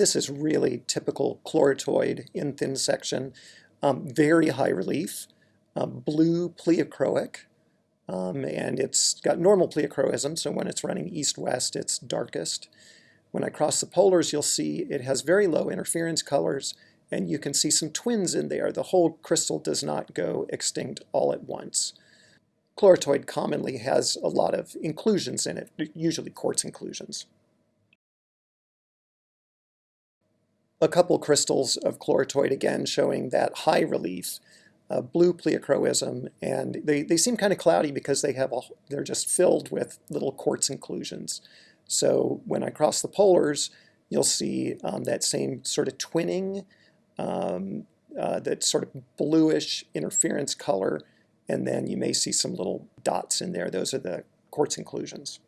This is really typical chloritoid in thin section, um, very high relief, um, blue pleochroic, um, and it's got normal pleochroism, so when it's running east-west, it's darkest. When I cross the polars, you'll see it has very low interference colors, and you can see some twins in there. The whole crystal does not go extinct all at once. Chloritoid commonly has a lot of inclusions in it, usually quartz inclusions. A couple crystals of chloritoid again showing that high relief, uh, blue pleochroism, and they, they seem kind of cloudy because they have a, they're just filled with little quartz inclusions. So when I cross the polars, you'll see um, that same sort of twinning um, uh, that sort of bluish interference color, and then you may see some little dots in there. Those are the quartz inclusions.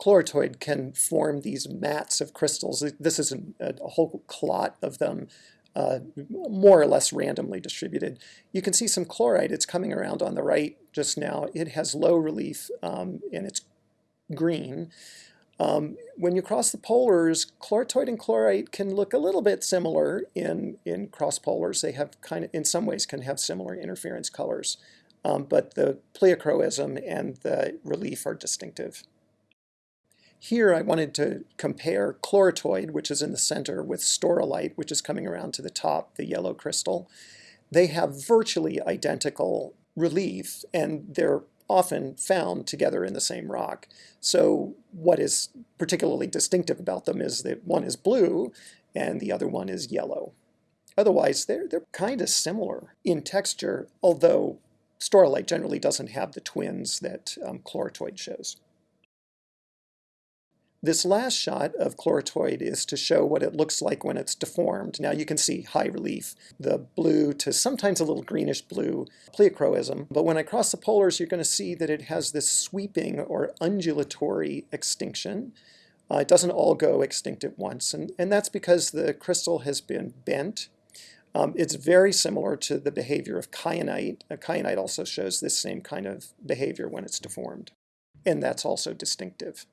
Chloritoid can form these mats of crystals. This is a, a whole clot of them, uh, more or less randomly distributed. You can see some chlorite. It's coming around on the right just now. It has low relief um, and it's green. Um, when you cross the polars, chloritoid and chlorite can look a little bit similar in, in cross polars. They have kind of, in some ways, can have similar interference colors. Um, but the pleochroism and the relief are distinctive. Here I wanted to compare chloritoid, which is in the center, with staurolite, which is coming around to the top, the yellow crystal. They have virtually identical relief, and they're often found together in the same rock. So what is particularly distinctive about them is that one is blue and the other one is yellow. Otherwise, they're, they're kind of similar in texture, although staurolite generally doesn't have the twins that um, chloritoid shows. This last shot of chloritoid is to show what it looks like when it's deformed. Now you can see high relief, the blue to sometimes a little greenish blue pleochroism. But when I cross the polars, you're going to see that it has this sweeping or undulatory extinction. Uh, it doesn't all go extinct at once, and, and that's because the crystal has been bent. Um, it's very similar to the behavior of kyanite. Uh, kyanite also shows this same kind of behavior when it's deformed, and that's also distinctive.